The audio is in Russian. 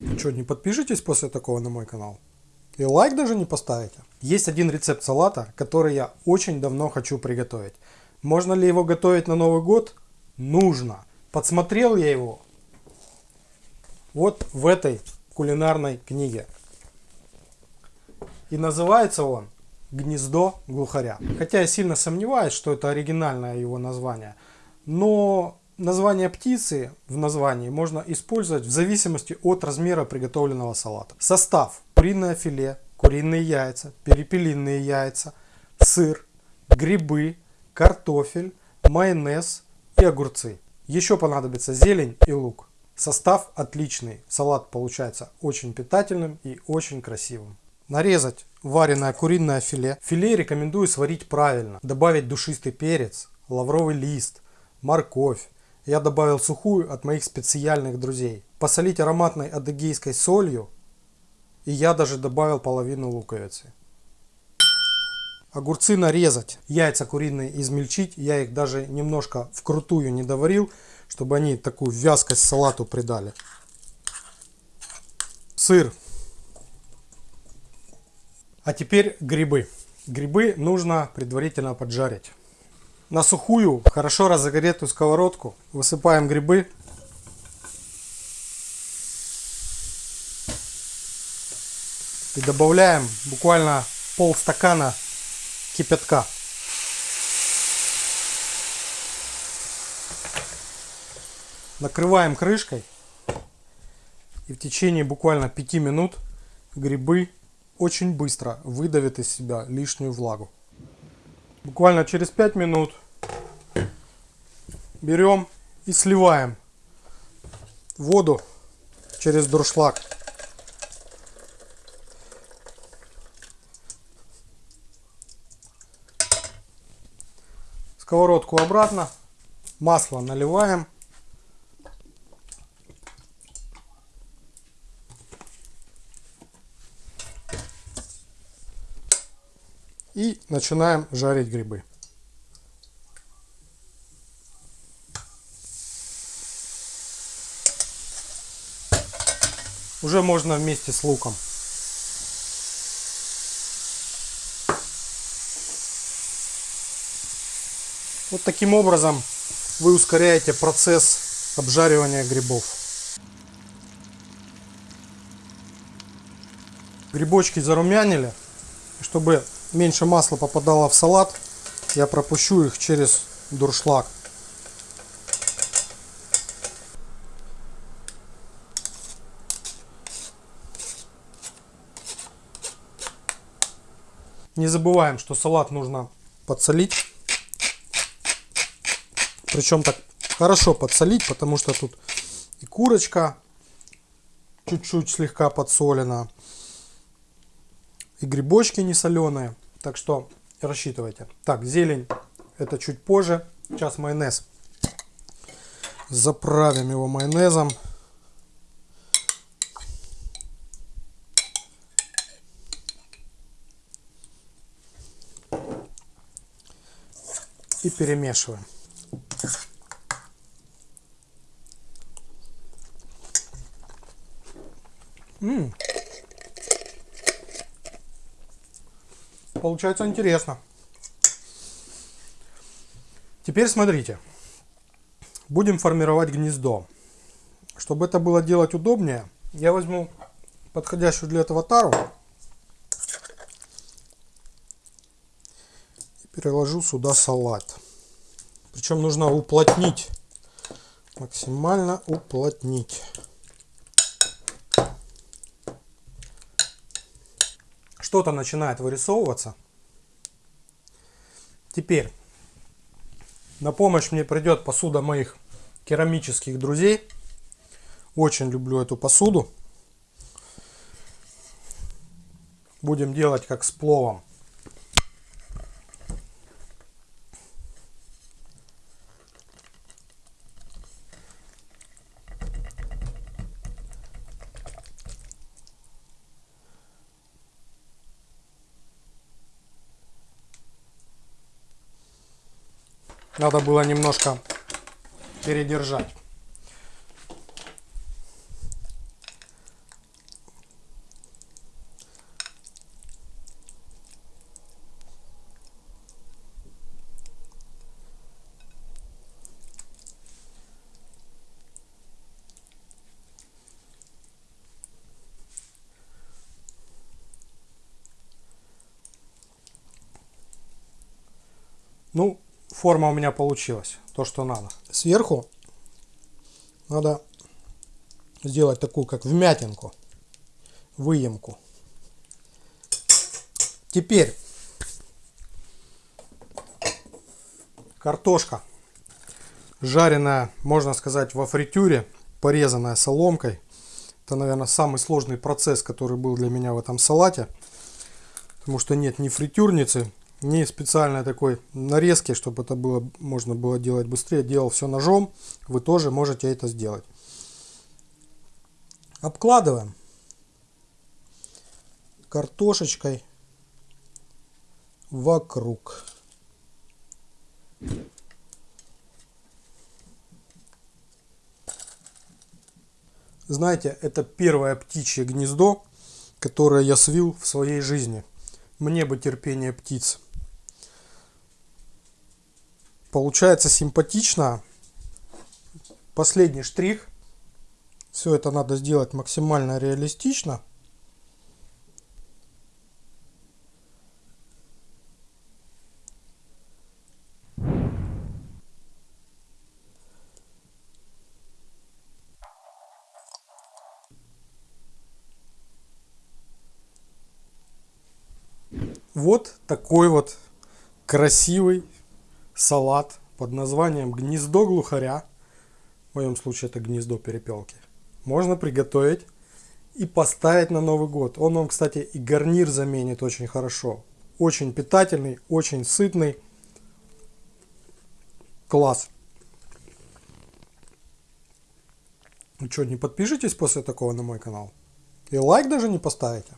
Ну что, не подпишитесь после такого на мой канал? И лайк даже не поставите? Есть один рецепт салата, который я очень давно хочу приготовить. Можно ли его готовить на Новый год? Нужно. Подсмотрел я его вот в этой кулинарной книге. И называется он «Гнездо глухаря». Хотя я сильно сомневаюсь, что это оригинальное его название. Но название птицы в названии можно использовать в зависимости от размера приготовленного салата. Состав. Куриное филе, куриные яйца, перепелиные яйца, сыр, грибы, картофель, майонез и огурцы. Еще понадобится зелень и лук. Состав отличный. Салат получается очень питательным и очень красивым. Нарезать вареное куриное филе. Филе рекомендую сварить правильно. Добавить душистый перец, лавровый лист, морковь. Я добавил сухую от моих специальных друзей. Посолить ароматной адыгейской солью. И я даже добавил половину луковицы. Огурцы нарезать. Яйца куриные измельчить. Я их даже немножко вкрутую не доварил, чтобы они такую вязкость салату придали. Сыр. А теперь грибы. Грибы нужно предварительно поджарить. На сухую, хорошо разогретую сковородку высыпаем грибы. И добавляем буквально пол стакана кипятка. Накрываем крышкой. И в течение буквально 5 минут грибы очень быстро выдавит из себя лишнюю влагу. Буквально через 5 минут берем и сливаем воду через дуршлаг. Сковородку обратно, масло наливаем. И начинаем жарить грибы. Уже можно вместе с луком. Вот таким образом вы ускоряете процесс обжаривания грибов. Грибочки зарумянили. Чтобы меньше масла попадало в салат, я пропущу их через дуршлаг. Не забываем, что салат нужно подсолить. Причем так хорошо подсолить, потому что тут и курочка чуть-чуть слегка подсолена и грибочки не соленые. Так что рассчитывайте. Так, зелень это чуть позже. Сейчас майонез. Заправим его майонезом. И перемешиваем. М Получается интересно. Теперь смотрите. Будем формировать гнездо. Чтобы это было делать удобнее, я возьму подходящую для этого тару и переложу сюда салат. Причем нужно уплотнить, максимально уплотнить. Что-то начинает вырисовываться. Теперь на помощь мне придет посуда моих керамических друзей. Очень люблю эту посуду. Будем делать как с пловом. Надо было немножко передержать. Ну, форма у меня получилась, то, что надо. Сверху надо сделать такую, как вмятинку, выемку. Теперь картошка жареная, можно сказать, во фритюре, порезанная соломкой. Это, наверное, самый сложный процесс, который был для меня в этом салате. Потому что нет ни фритюрницы, ни специальной такой нарезки, чтобы это было можно было делать быстрее. Делал все ножом. Вы тоже можете это сделать. Обкладываем картошечкой вокруг. Знаете, это первое птичье гнездо, которое я свил в своей жизни. Мне бы терпение птиц. Получается симпатично. Последний штрих. Все это надо сделать максимально реалистично. Вот такой вот красивый салат под названием гнездо глухаря. В моем случае это гнездо перепелки. Можно приготовить и поставить на Новый год. Он вам, кстати, и гарнир заменит очень хорошо. Очень питательный, очень сытный. Класс. Ну что, не подпишитесь после такого на мой канал? И лайк даже не поставите?